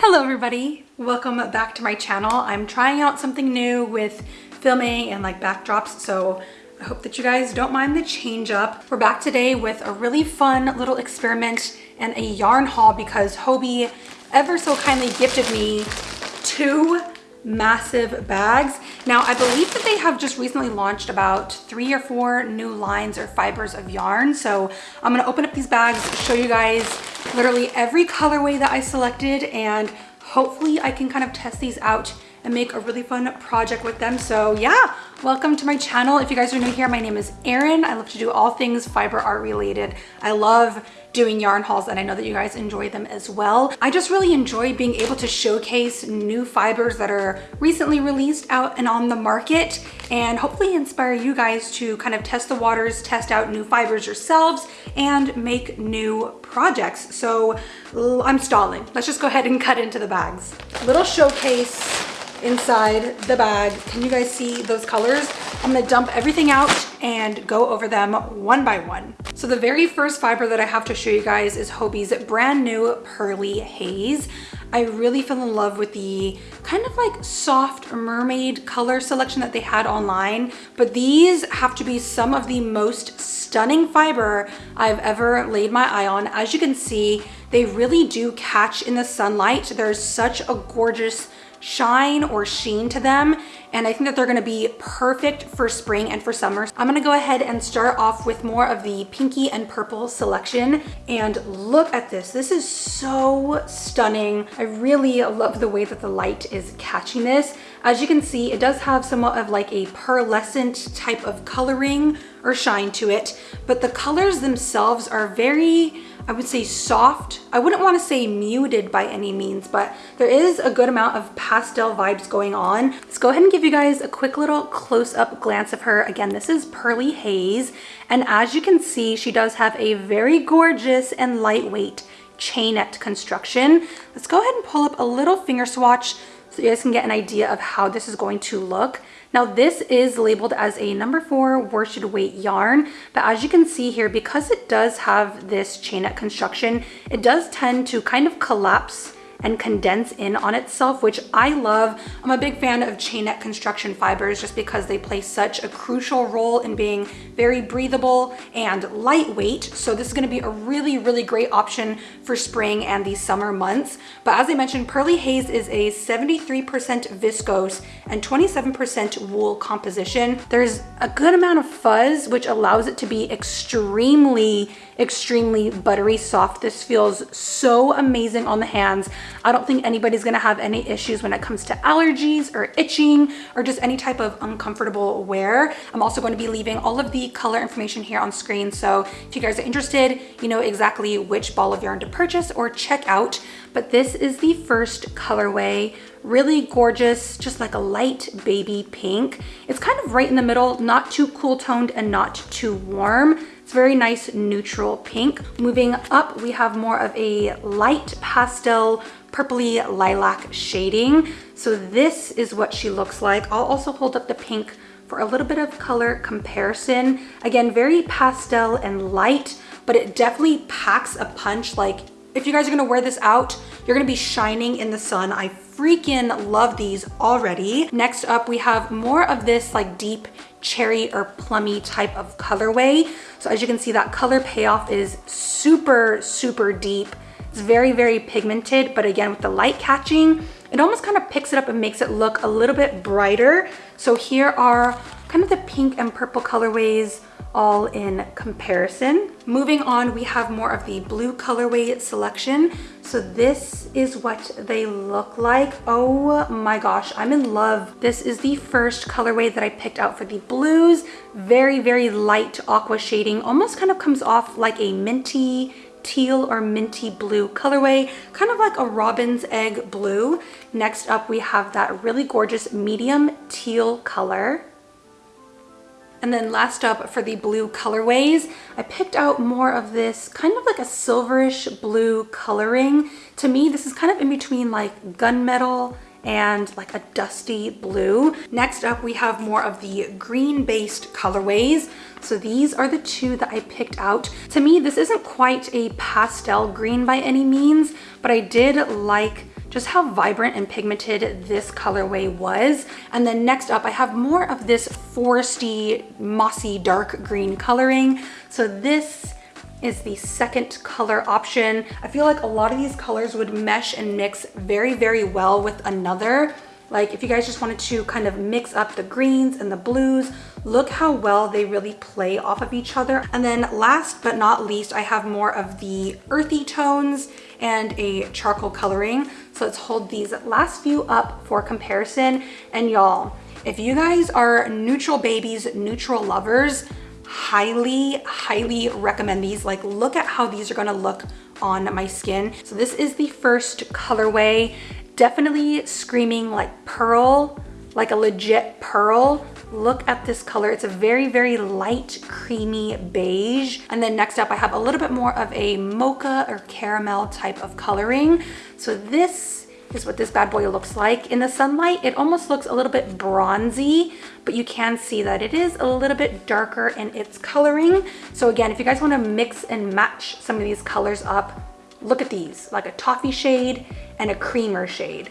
Hello everybody, welcome back to my channel. I'm trying out something new with filming and like backdrops, so I hope that you guys don't mind the change up. We're back today with a really fun little experiment and a yarn haul because Hobbii ever so kindly gifted me two massive bags. Now, I believe that they have just recently launched about three or four new lines or fibers of yarn. So I'm gonna open up these bags, show you guys literally every colorway that I selected and hopefully I can kind of test these out and make a really fun project with them. So yeah, welcome to my channel. If you guys are new here, my name is Erin. I love to do all things fiber art related. I love doing yarn hauls and I know that you guys enjoy them as well. I just really enjoy being able to showcase new fibers that are recently released out and on the market and hopefully inspire you guys to kind of test the waters, test out new fibers yourselves and make new projects. So I'm stalling. Let's just go ahead and cut into the bags. Little showcase inside the bag. Can you guys see those colors? I'm gonna dump everything out and go over them one by one. So the very first fiber that I have to show you guys is Hobbii's brand new Pearly Haze. I really fell in love with the kind of like soft mermaid color selection that they had online, but these have to be some of the most stunning fiber I've ever laid my eye on. As you can see, they really do catch in the sunlight. There's such a gorgeous shine or sheen to them and I think that they're gonna be perfect for spring and for summer. I'm gonna go ahead and start off with more of the pinky and purple selection and look at this. This is so stunning. I really love the way that the light is catching this. As you can see, it does have somewhat of like a pearlescent type of coloring or shine to it, but the colors themselves are very I would say soft. I wouldn't want to say muted by any means, but there is a good amount of pastel vibes going on. Let's go ahead and give you guys a quick little close-up glance of her. Again, this is Pearly Haze, and as you can see, she does have a very gorgeous and lightweight chainette construction. Let's go ahead and pull up a little finger swatch so you guys can get an idea of how this is going to look. Now this is labeled as a number four worsted weight yarn, but as you can see here, because it does have this chainette construction, it does tend to kind of collapse and condense in on itself, which I love. I'm a big fan of chainette construction fibers just because they play such a crucial role in being very breathable and lightweight. So this is gonna be a really, really great option for spring and the summer months. But as I mentioned, Pearly Haze is a 73% viscose and 27% wool composition. There's a good amount of fuzz, which allows it to be extremely extremely buttery soft. This feels so amazing on the hands. I don't think anybody's gonna have any issues when it comes to allergies or itching or just any type of uncomfortable wear. I'm also going to be leaving all of the color information here on screen. So if you guys are interested, you know exactly which ball of yarn to purchase or check out. But this is the first colorway really gorgeous, just like a light baby pink. It's kind of right in the middle, not too cool toned and not too warm. It's very nice neutral pink. Moving up, we have more of a light pastel purpley lilac shading. So this is what she looks like. I'll also hold up the pink for a little bit of color comparison. Again, very pastel and light, but it definitely packs a punch. Like if you guys are gonna wear this out, you're gonna be shining in the sun. I freaking love these already. Next up, we have more of this like deep cherry or plummy type of colorway. So as you can see, that color payoff is super, super deep. It's very, very pigmented, but again, with the light catching, it almost kind of picks it up and makes it look a little bit brighter. So here are kind of the pink and purple colorways all in comparison. Moving on, we have more of the blue colorway selection. So this is what they look like. Oh my gosh, I'm in love. This is the first colorway that I picked out for the blues. Very, very light aqua shading. Almost kind of comes off like a minty teal or minty blue colorway, kind of like a robin's egg blue. Next up, we have that really gorgeous medium teal color. And then last up for the blue colorways, I picked out more of this kind of like a silverish blue coloring. To me, this is kind of in between like gunmetal and like a dusty blue. Next up, we have more of the green-based colorways. So these are the two that I picked out. To me, this isn't quite a pastel green by any means, but I did like just how vibrant and pigmented this colorway was. And then next up, I have more of this foresty, mossy, dark green coloring. So this is the second color option. I feel like a lot of these colors would mesh and mix very, very well with another. Like if you guys just wanted to kind of mix up the greens and the blues, look how well they really play off of each other. And then last but not least, I have more of the earthy tones and a charcoal coloring. So let's hold these last few up for comparison. And y'all, if you guys are neutral babies, neutral lovers, highly, highly recommend these. Like look at how these are gonna look on my skin. So this is the first colorway. Definitely screaming like pearl, like a legit pearl. Look at this color. It's a very, very light, creamy beige. And then next up, I have a little bit more of a mocha or caramel type of coloring. So this is what this bad boy looks like. In the sunlight, it almost looks a little bit bronzy, but you can see that it is a little bit darker in its coloring. So again, if you guys wanna mix and match some of these colors up, look at these, like a toffee shade and a creamer shade.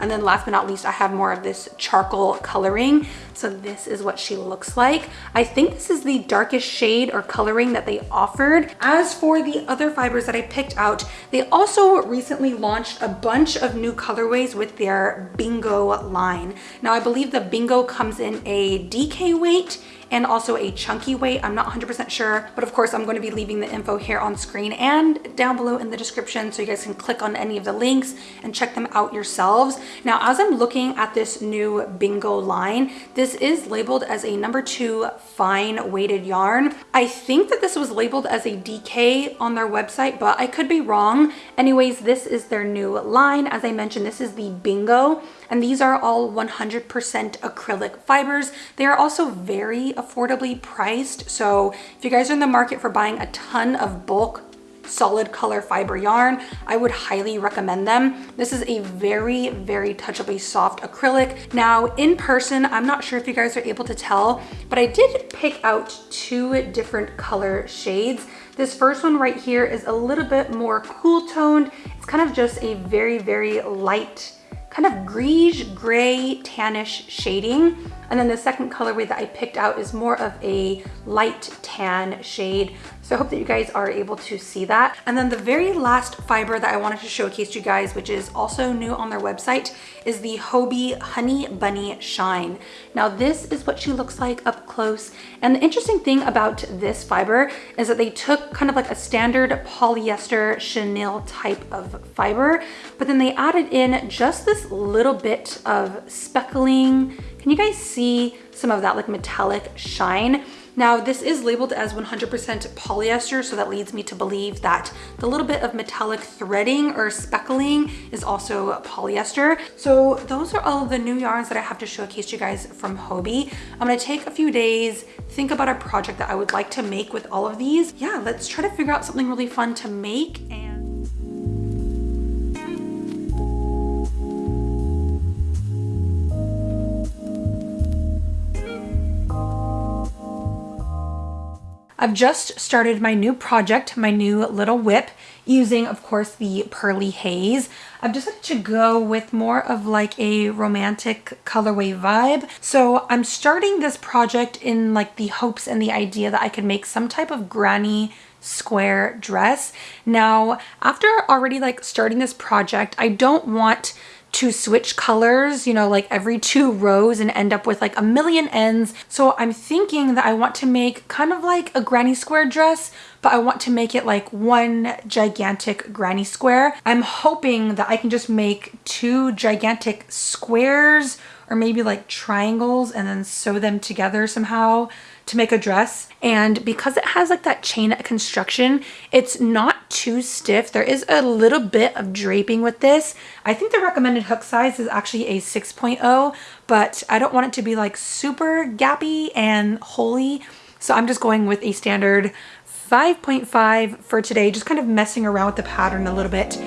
And then last but not least, I have more of this charcoal coloring. So this is what she looks like. I think this is the darkest shade or coloring that they offered. As for the other fibers that I picked out, they also recently launched a bunch of new colorways with their Bingo line. Now I believe the Bingo comes in a DK weight and also a chunky weight. I'm not 100% sure, but of course I'm going to be leaving the info here on screen and down below in the description so you guys can click on any of the links and check them out yourselves. Now, as I'm looking at this new Bingo line, this is labeled as a number two fine weighted yarn. I think that this was labeled as a DK on their website, but I could be wrong. Anyways, this is their new line. As I mentioned, this is the Bingo and these are all 100% acrylic fibers. They are also very affordably priced. So if you guys are in the market for buying a ton of bulk solid color fiber yarn i would highly recommend them. This is a very very touchably soft acrylic. Now in person i'm not sure if you guys are able to tell but i did pick out two different color shades. This first one right here is a little bit more cool toned. It's kind of just a very very light kind of greige gray tannish shading. And then the second colorway that I picked out is more of a light tan shade. So I hope that you guys are able to see that. And then the very last fiber that I wanted to showcase to you guys, which is also new on their website, is the Hobbii Honey Bunny Shine. Now this is what she looks like up close. And the interesting thing about this fiber is that they took kind of like a standard polyester chenille type of fiber, but then they added in just this little bit of speckling. Can you guys see some of that like metallic shine? Now this is labeled as 100% polyester, so that leads me to believe that the little bit of metallic threading or speckling is also polyester. So those are all the new yarns that I have to showcase you guys from Hobbii. I'm gonna take a few days, think about a project that I would like to make with all of these. Yeah, let's try to figure out something really fun to make. I've just started my new project, my new little whip, using, of course, the Pearly Haze. I've decided to go with more of like a romantic colorway vibe. So I'm starting this project in like the hopes and the idea that I could make some type of granny square dress. Now, after already like starting this project, I don't want to switch colors, you know, like every two rows and end up with like a million ends. So I'm thinking that I want to make kind of like a granny square dress, but I want to make it like one gigantic granny square. I'm hoping that I can just make two gigantic squares or maybe like triangles and then sew them together somehow to make a dress. And because it has like that chain construction, it's not too stiff. There is a little bit of draping with this. I think the recommended hook size is actually a 6.0, but I don't want it to be like super gappy and holey. So I'm just going with a standard 5.5 for today, just kind of messing around with the pattern a little bit.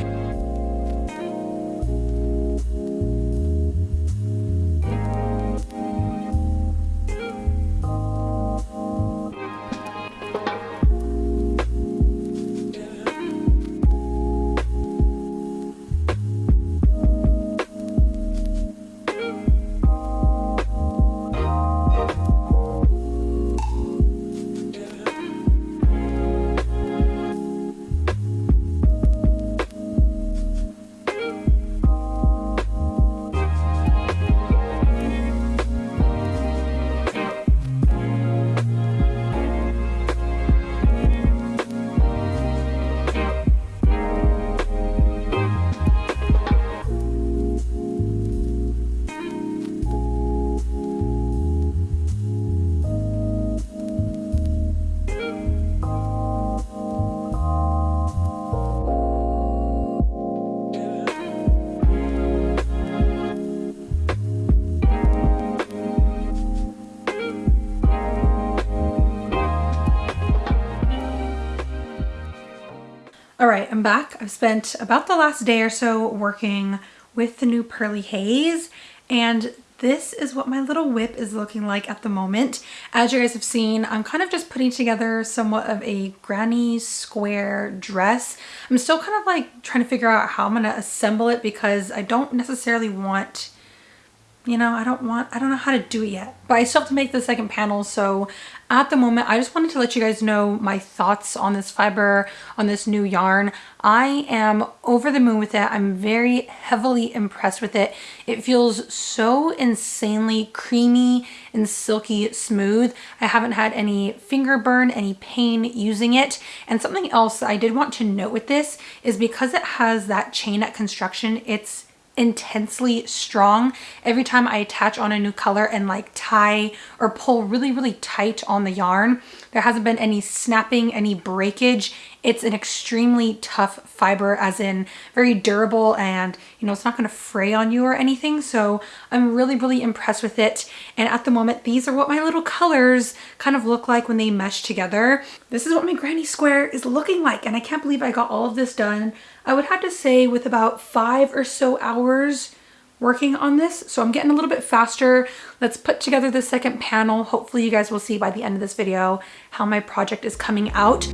I'm back. I've spent about the last day or so working with the new Pearly Haze and this is what my little whip is looking like at the moment. As you guys have seen, I'm kind of just putting together somewhat of a granny square dress. I'm still kind of like trying to figure out how I'm going to assemble it because I don't necessarily want you know, I don't want, I don't know how to do it yet, but I still have to make the second panel. So at the moment, I just wanted to let you guys know my thoughts on this fiber, on this new yarn. I am over the moon with it. I'm very heavily impressed with it. It feels so insanely creamy and silky smooth. I haven't had any finger burn, any pain using it. And something else I did want to note with this is because it has that chainette construction, it's intensely strong. Every time I attach on a new color and like tie or pull really really tight on the yarn there hasn't been any snapping any breakage it's an extremely tough fiber as in very durable and you know it's not going to fray on you or anything so I'm really really impressed with it and at the moment these are what my little colors kind of look like when they mesh together this is what my granny square is looking like and I can't believe I got all of this done I would have to say with about five or so hours working on this. So I'm getting a little bit faster. Let's put together the second panel. Hopefully you guys will see by the end of this video how my project is coming out.